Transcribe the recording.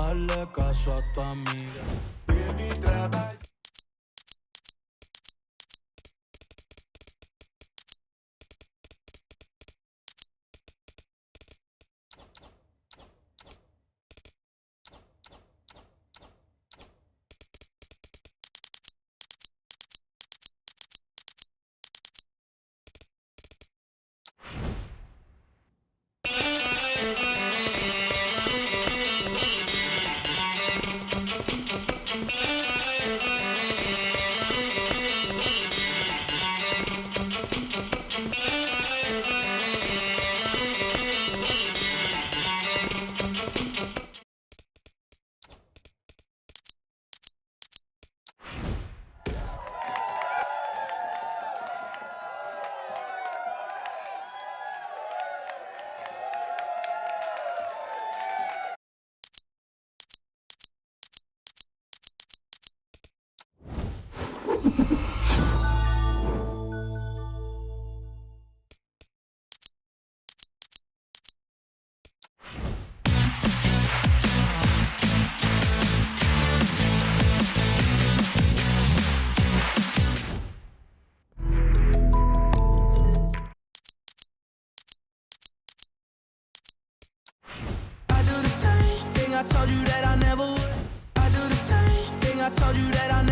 hazle caso a tu amiga. I told you that I never would. I do the same thing I told you that I.